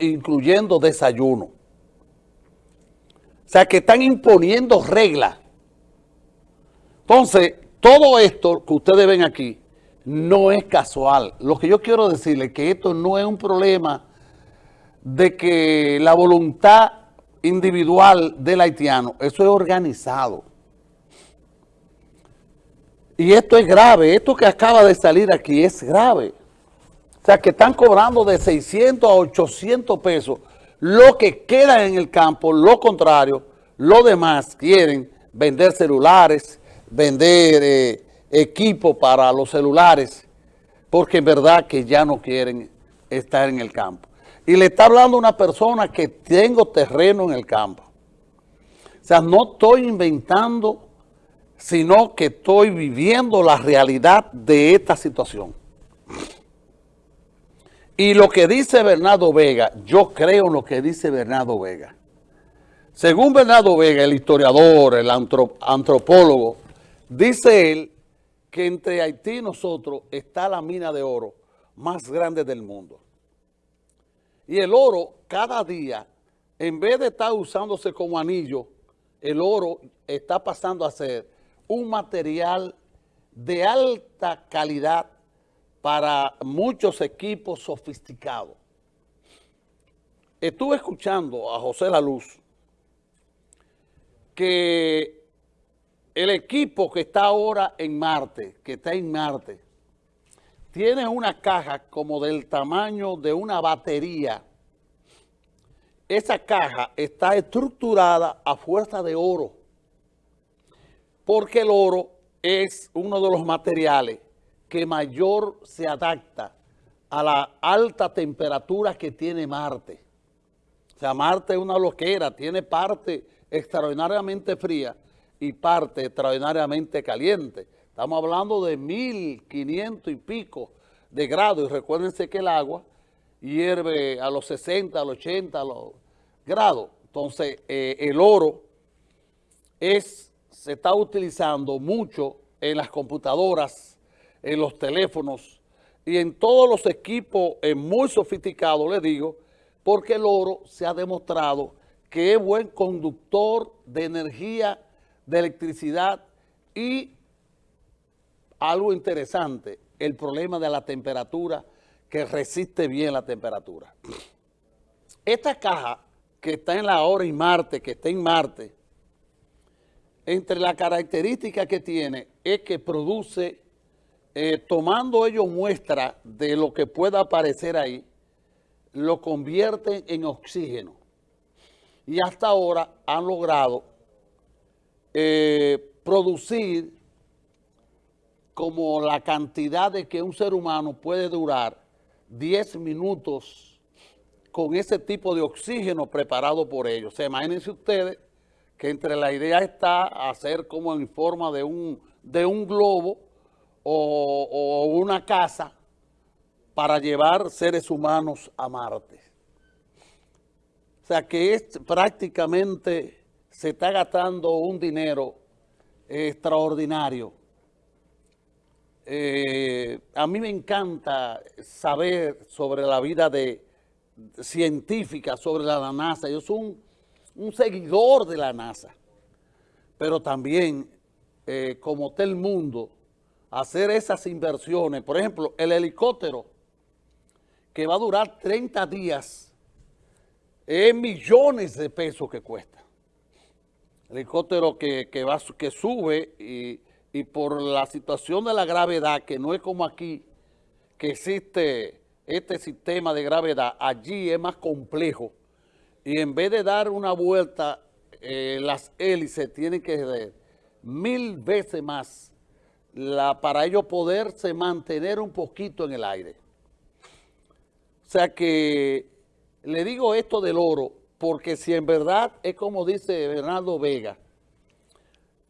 incluyendo desayuno. O sea, que están imponiendo reglas. Entonces, todo esto que ustedes ven aquí no es casual. Lo que yo quiero decirles es que esto no es un problema de que la voluntad individual del haitiano, eso es organizado. Y esto es grave, esto que acaba de salir aquí es grave. O sea, que están cobrando de 600 a 800 pesos lo que queda en el campo, lo contrario, lo demás quieren vender celulares, vender eh, equipo para los celulares, porque en verdad que ya no quieren estar en el campo. Y le está hablando una persona que tengo terreno en el campo. O sea, no estoy inventando sino que estoy viviendo la realidad de esta situación. Y lo que dice Bernardo Vega, yo creo en lo que dice Bernardo Vega. Según Bernardo Vega, el historiador, el antropólogo, dice él que entre Haití y nosotros está la mina de oro más grande del mundo. Y el oro cada día, en vez de estar usándose como anillo, el oro está pasando a ser un material de alta calidad para muchos equipos sofisticados. Estuve escuchando a José La Luz que el equipo que está ahora en Marte, que está en Marte, tiene una caja como del tamaño de una batería. Esa caja está estructurada a fuerza de oro porque el oro es uno de los materiales que mayor se adapta a la alta temperatura que tiene Marte. O sea, Marte es una loquera, tiene parte extraordinariamente fría y parte extraordinariamente caliente. Estamos hablando de 1500 y pico de grados y recuérdense que el agua hierve a los 60, a los 80 a los grados. Entonces, eh, el oro es se está utilizando mucho en las computadoras, en los teléfonos y en todos los equipos muy sofisticados, les digo, porque el oro se ha demostrado que es buen conductor de energía, de electricidad y algo interesante, el problema de la temperatura, que resiste bien la temperatura. Esta caja que está en la hora y Marte, que está en Marte, entre las características que tiene es que produce, eh, tomando ellos muestra de lo que pueda aparecer ahí, lo convierte en oxígeno. Y hasta ahora han logrado eh, producir como la cantidad de que un ser humano puede durar 10 minutos con ese tipo de oxígeno preparado por ellos. Se imagínense ustedes que entre la idea está hacer como en forma de un, de un globo o, una casa para llevar seres humanos a Marte. O sea que es prácticamente se está gastando un dinero extraordinario. Eh, a mí me encanta saber sobre la vida de, científica, sobre la NASA. Yo soy un seguidor de la NASA, pero también, eh, como está el mundo, hacer esas inversiones. Por ejemplo, el helicóptero que va a durar 30 días, es millones de pesos que cuesta. El helicóptero que, va, que sube y, y por la situación de la gravedad, que no es como aquí, que existe este sistema de gravedad, allí es más complejo y en vez de dar una vuelta, eh, las hélices tienen que dar mil veces más la, para ellos poderse mantener un poquito en el aire. O sea que le digo esto del oro, porque si en verdad es como dice Bernardo Vega,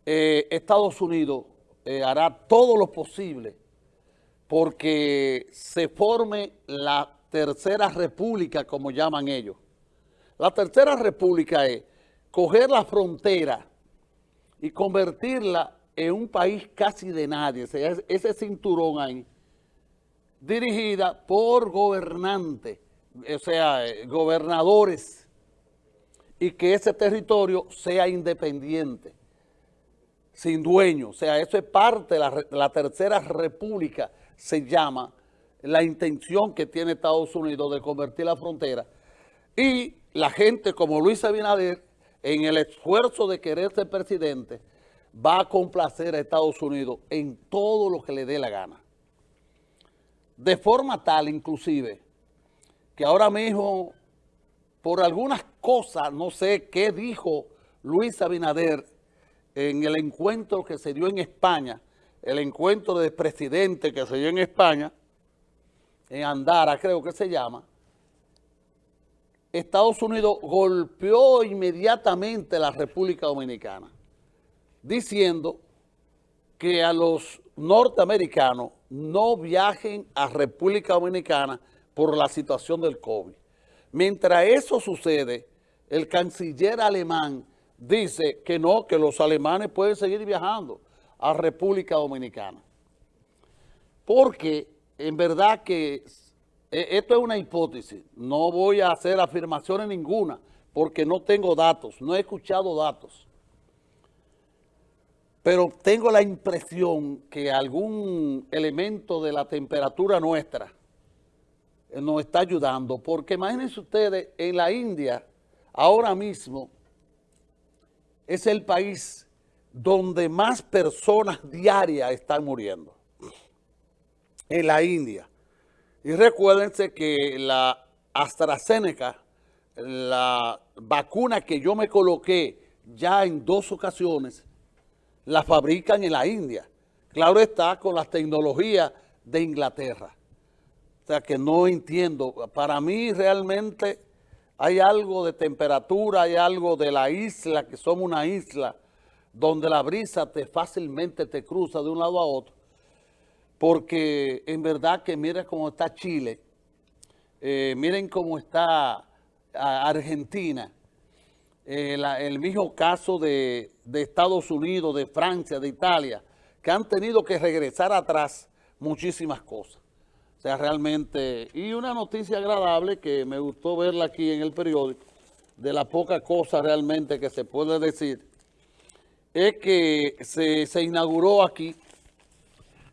eh, Estados Unidos eh, hará todo lo posible porque se forme la tercera república, como llaman ellos, la tercera república es coger la frontera y convertirla en un país casi de nadie, ese cinturón ahí, dirigida por gobernantes o sea, eh, gobernadores, y que ese territorio sea independiente, sin dueño. O sea, eso es parte la, la tercera república, se llama, la intención que tiene Estados Unidos de convertir la frontera. Y la gente como Luis Abinader, en el esfuerzo de querer ser presidente, va a complacer a Estados Unidos en todo lo que le dé la gana. De forma tal, inclusive, que ahora mismo, por algunas cosas, no sé qué dijo Luis Abinader en el encuentro que se dio en España, el encuentro de presidente que se dio en España, en Andara creo que se llama, Estados Unidos golpeó inmediatamente la República Dominicana, diciendo que a los norteamericanos no viajen a República Dominicana por la situación del COVID. Mientras eso sucede, el canciller alemán dice que no, que los alemanes pueden seguir viajando a República Dominicana. Porque en verdad que e, esto es una hipótesis, no voy a hacer afirmaciones ninguna porque no tengo datos, no he escuchado datos. Pero tengo la impresión que algún elemento de la temperatura nuestra nos está ayudando, porque imagínense ustedes, en la India, ahora mismo, es el país donde más personas diarias están muriendo. En la India. Y recuérdense que la AstraZeneca, la vacuna que yo me coloqué ya en dos ocasiones, la fabrican en la India. Claro está con las tecnologías de Inglaterra. O sea que no entiendo. Para mí realmente hay algo de temperatura, hay algo de la isla, que somos una isla, donde la brisa te fácilmente te cruza de un lado a otro. Porque en verdad que mira cómo está Chile, eh, miren cómo está Argentina, eh, el mismo caso de, Estados Unidos, de Francia, de Italia, que han tenido que regresar atrás muchísimas cosas. O sea, realmente, y una noticia agradable que me gustó verla aquí en el periódico, de la poca cosa realmente que se puede decir, es que se inauguró aquí,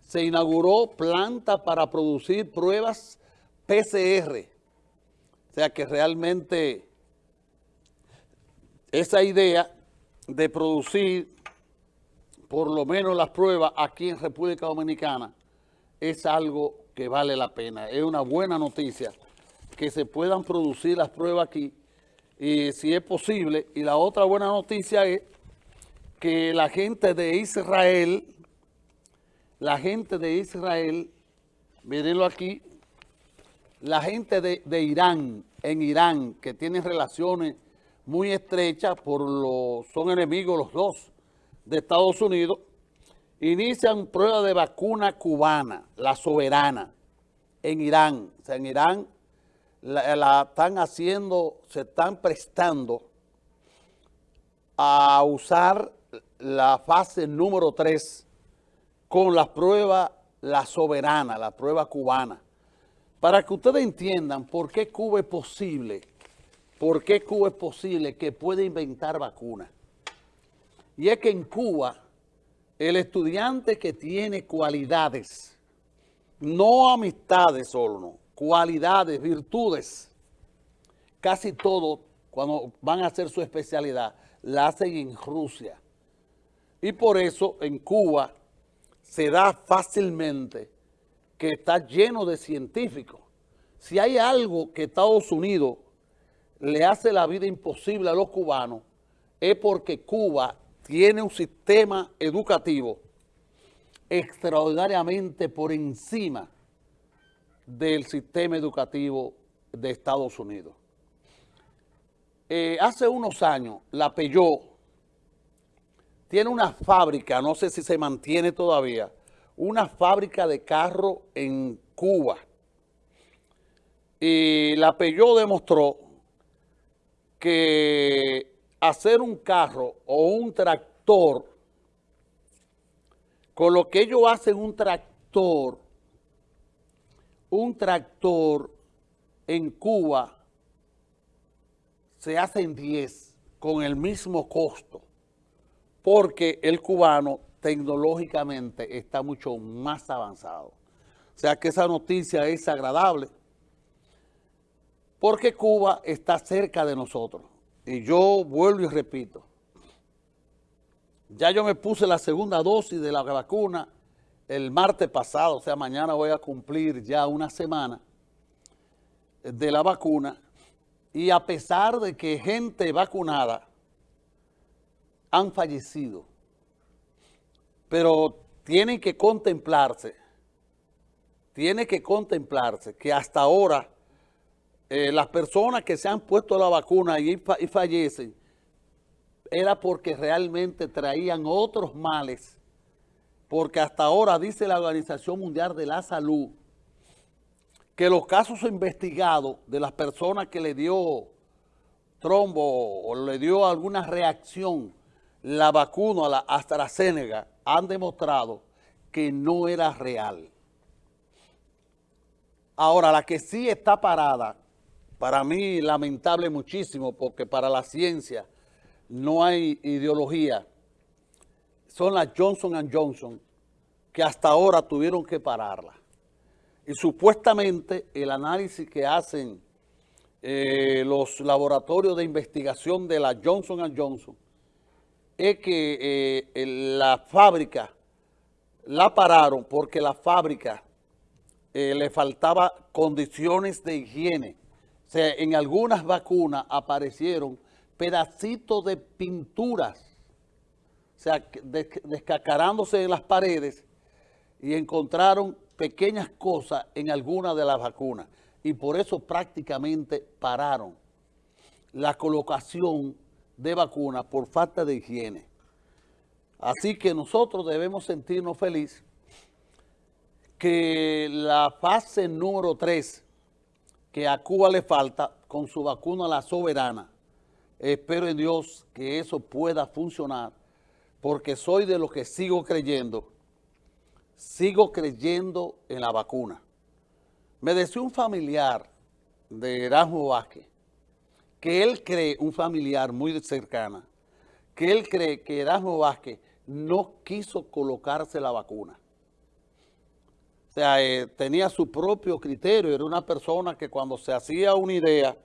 se inauguró planta para producir pruebas PCR. O sea que realmente esa idea de producir por lo menos las pruebas aquí en República Dominicana es algo que vale la pena. Es una buena noticia que se puedan producir las pruebas aquí y si es posible. Y la otra buena noticia es que la gente de Israel, la gente de Israel, mírenlo aquí, la gente de, de Irán, en Irán, que tienen relaciones muy estrechas, por lo, son enemigos los dos de Estados Unidos, inician prueba de vacuna cubana, la soberana, en Irán. O sea, en Irán la, están haciendo, se están prestando a usar la fase número 3 con la prueba, la soberana, la prueba cubana. Para que ustedes entiendan por qué Cuba es posible, por qué Cuba es posible que pueda inventar vacunas. Y es que en Cuba, el estudiante que tiene cualidades, no amistades solo, no, cualidades, virtudes, casi todo, cuando van a hacer su especialidad, la hacen en Rusia. Y por eso en Cuba se da fácilmente que está lleno de científicos. Si hay algo que Estados Unidos le hace la vida imposible a los cubanos, es porque Cuba tiene un sistema educativo extraordinariamente por encima del sistema educativo de Estados Unidos. Eh, hace unos años, la Peugeot tiene una fábrica, no sé si se mantiene todavía, una fábrica de carro en Cuba. Y la Peugeot demostró que hacer un carro o un tractor, con lo que ellos hacen un tractor, un tractor en Cuba se hacen 10 con el mismo costo, porque el cubano tecnológicamente está mucho más avanzado. O sea que esa noticia es agradable, porque Cuba está cerca de nosotros. Y yo vuelvo y repito, ya yo me puse la segunda dosis de la vacuna el martes pasado, o sea, mañana voy a cumplir ya una semana de la vacuna y a pesar de que gente vacunada han fallecido, pero tienen que contemplarse, tiene que contemplarse que hasta ahora eh, las personas que se han puesto la vacuna y, y fallecen era porque realmente traían otros males, porque hasta ahora dice la Organización Mundial de la Salud que los casos investigados de las personas que le dio trombo o le dio alguna reacción la vacuna, la AstraZeneca, han demostrado que no era real. Ahora, la que sí está parada, para mí lamentable muchísimo, porque para la ciencia no hay ideología, son las Johnson Johnson, que hasta ahora tuvieron que pararla. Y supuestamente el análisis que hacen eh, los laboratorios de investigación de la Johnson Johnson es que eh, la fábrica la pararon porque la fábrica eh, le faltaba condiciones de higiene. En algunas vacunas aparecieron pedacitos de pinturas, o sea, descacarándose en las paredes y encontraron pequeñas cosas en algunas de las vacunas y por eso prácticamente pararon la colocación de vacunas por falta de higiene. Así que nosotros debemos sentirnos felices que la fase número 3 que a Cuba le falta con su vacuna la soberana, espero en Dios que eso pueda funcionar porque soy de los que sigo creyendo sigo creyendo en la vacuna. Me decía un familiar de Erasmo Vázquez que él cree, un familiar muy cercana, que él cree que Erasmo Vázquez no quiso colocarse la vacuna. Eh, tenía su propio criterio, era una persona que cuando se hacía una idea